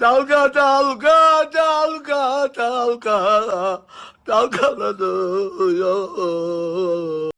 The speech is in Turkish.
Dalga dalga dalga dalga dalgalanıyor.